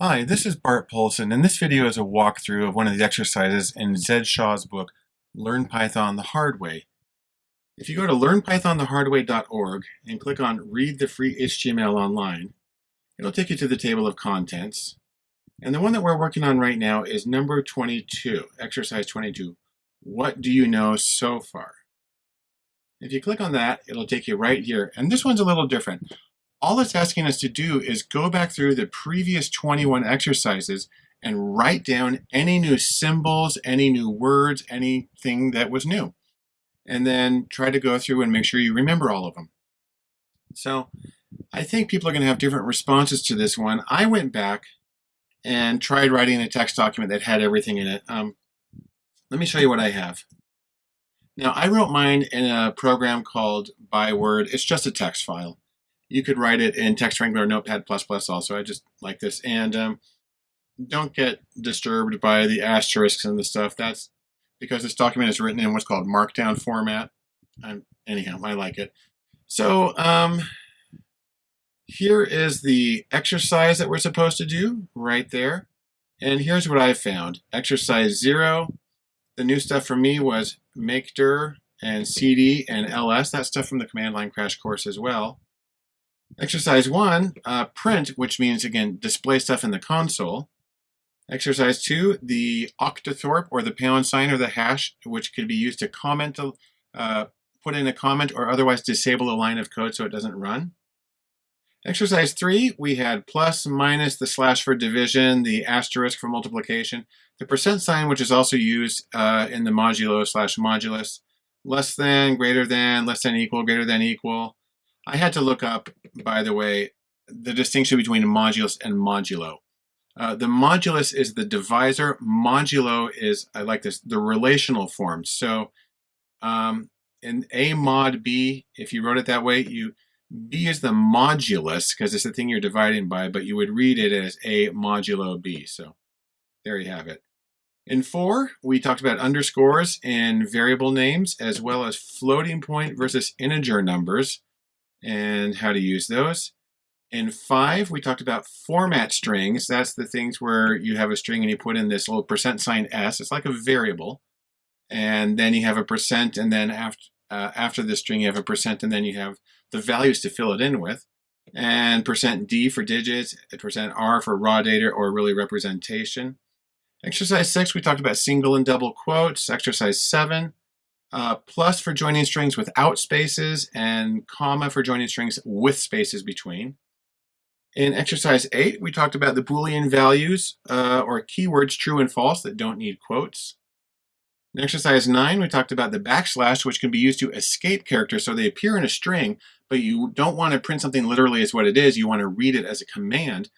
Hi, this is Bart Poulson, and this video is a walkthrough of one of the exercises in Zed Shaw's book, Learn Python the Hard Way. If you go to learnpythonthehardway.org and click on Read the Free HTML Online, it'll take you to the table of contents. And the one that we're working on right now is number 22, exercise 22. What do you know so far? If you click on that, it'll take you right here. And this one's a little different all it's asking us to do is go back through the previous 21 exercises and write down any new symbols, any new words, anything that was new. And then try to go through and make sure you remember all of them. So I think people are going to have different responses to this one. I went back and tried writing a text document that had everything in it. Um, let me show you what I have. Now I wrote mine in a program called Byword. It's just a text file you could write it in Text Wrangler Notepad++ also. I just like this. And um, don't get disturbed by the asterisks and the stuff. That's because this document is written in what's called Markdown format. I'm, anyhow, I like it. So um, here is the exercise that we're supposed to do right there. And here's what I found. Exercise zero, the new stuff for me was make dir and cd and ls. That stuff from the command line crash course as well. Exercise one, uh, print, which means, again, display stuff in the console. Exercise two, the octothorpe or the pound sign or the hash, which could be used to comment, uh, put in a comment or otherwise disable a line of code so it doesn't run. Exercise three, we had plus, minus, the slash for division, the asterisk for multiplication, the percent sign, which is also used uh, in the modulo slash modulus, less than, greater than, less than equal, greater than equal, I had to look up, by the way, the distinction between modulus and modulo. Uh, the modulus is the divisor. Modulo is, I like this, the relational form. So um, in A mod B, if you wrote it that way, you B is the modulus because it's the thing you're dividing by, but you would read it as A modulo B. So there you have it. In four, we talked about underscores and variable names, as well as floating point versus integer numbers and how to use those. In five, we talked about format strings. That's the things where you have a string and you put in this little percent sign s. It's like a variable. And then you have a percent, and then after, uh, after the string you have a percent, and then you have the values to fill it in with. And percent %d for digits, percent %r for raw data or really representation. Exercise six, we talked about single and double quotes. Exercise seven, uh, plus for joining strings without spaces, and comma for joining strings with spaces between. In exercise 8, we talked about the Boolean values uh, or keywords true and false that don't need quotes. In exercise 9, we talked about the backslash, which can be used to escape characters. So they appear in a string, but you don't want to print something literally as what it is. You want to read it as a command.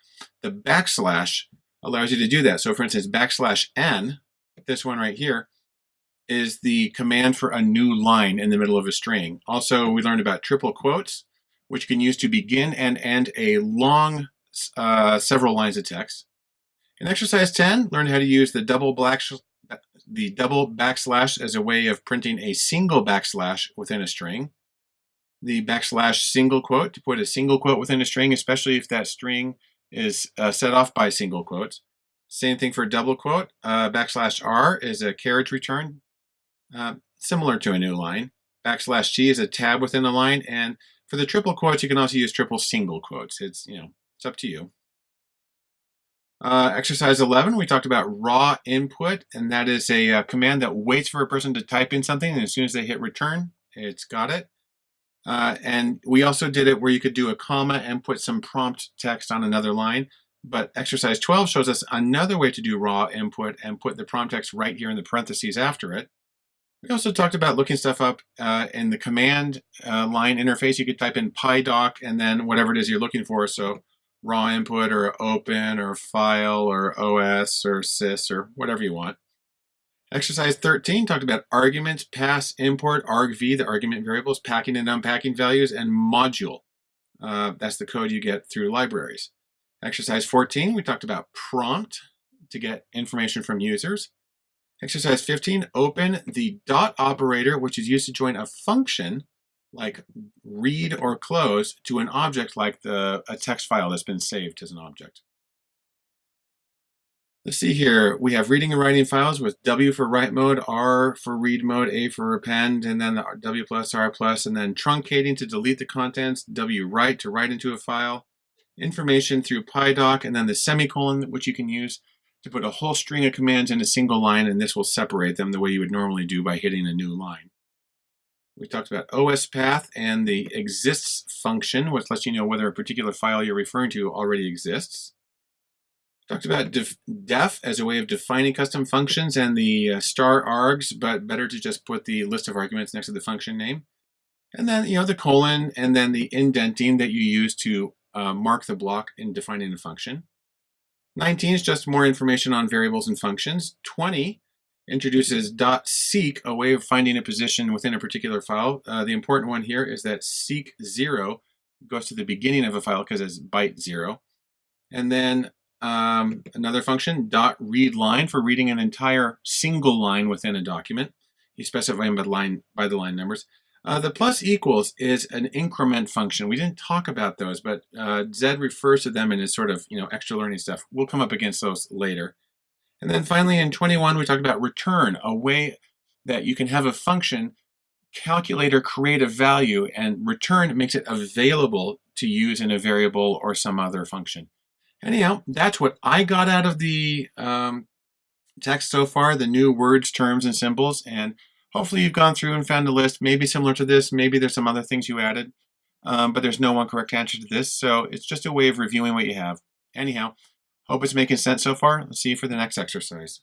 The backslash allows you to do that. So for instance, backslash n, this one right here, is the command for a new line in the middle of a string. Also, we learned about triple quotes, which can use to begin and end a long uh, several lines of text. In exercise 10, learn how to use the double black the double backslash as a way of printing a single backslash within a string. The backslash single quote to put a single quote within a string, especially if that string is uh, set off by single quotes. Same thing for double quote. Uh, backslash R is a carriage return uh, similar to a new line. Backslash G is a tab within the line, and for the triple quotes, you can also use triple single quotes. It's, you know, it's up to you. Uh, exercise 11, we talked about raw input, and that is a, uh, command that waits for a person to type in something, and as soon as they hit return, it's got it. Uh, and we also did it where you could do a comma and put some prompt text on another line. But exercise 12 shows us another way to do raw input and put the prompt text right here in the parentheses after it. We also talked about looking stuff up uh, in the command uh, line interface. You could type in PyDoc and then whatever it is you're looking for. So raw input or open or file or OS or sys or whatever you want. Exercise 13 talked about argument, pass, import, argv, the argument variables, packing and unpacking values, and module. Uh, that's the code you get through libraries. Exercise 14, we talked about prompt to get information from users. Exercise 15, open the dot operator, which is used to join a function like read or close to an object like the a text file that's been saved as an object. Let's see here. We have reading and writing files with W for write mode, R for read mode, A for append, and then the W plus, R plus, and then truncating to delete the contents, W write to write into a file, information through PyDoc, and then the semicolon, which you can use to put a whole string of commands in a single line, and this will separate them the way you would normally do by hitting a new line. We talked about OS path and the exists function, which lets you know whether a particular file you're referring to already exists. Talked about def, def, as a way of defining custom functions and the uh, star args, but better to just put the list of arguments next to the function name. And then, you know, the colon and then the indenting that you use to uh, mark the block in defining a function. 19 is just more information on variables and functions. 20 introduces dot .seek, a way of finding a position within a particular file. Uh, the important one here is that seek 0 goes to the beginning of a file because it's byte 0. And then um, another function, dot read line for reading an entire single line within a document. You specify them by line, by the line numbers. Uh, the plus equals is an increment function. We didn't talk about those, but uh, Zed refers to them in his sort of you know extra learning stuff. We'll come up against those later. And then finally in 21, we talked about return, a way that you can have a function calculate or create a value and return makes it available to use in a variable or some other function. Anyhow, that's what I got out of the um, text so far, the new words, terms, and symbols. And hopefully you've gone through and found a list, maybe similar to this, maybe there's some other things you added, um, but there's no one correct answer to this. So it's just a way of reviewing what you have. Anyhow, hope it's making sense so far. Let's see you for the next exercise.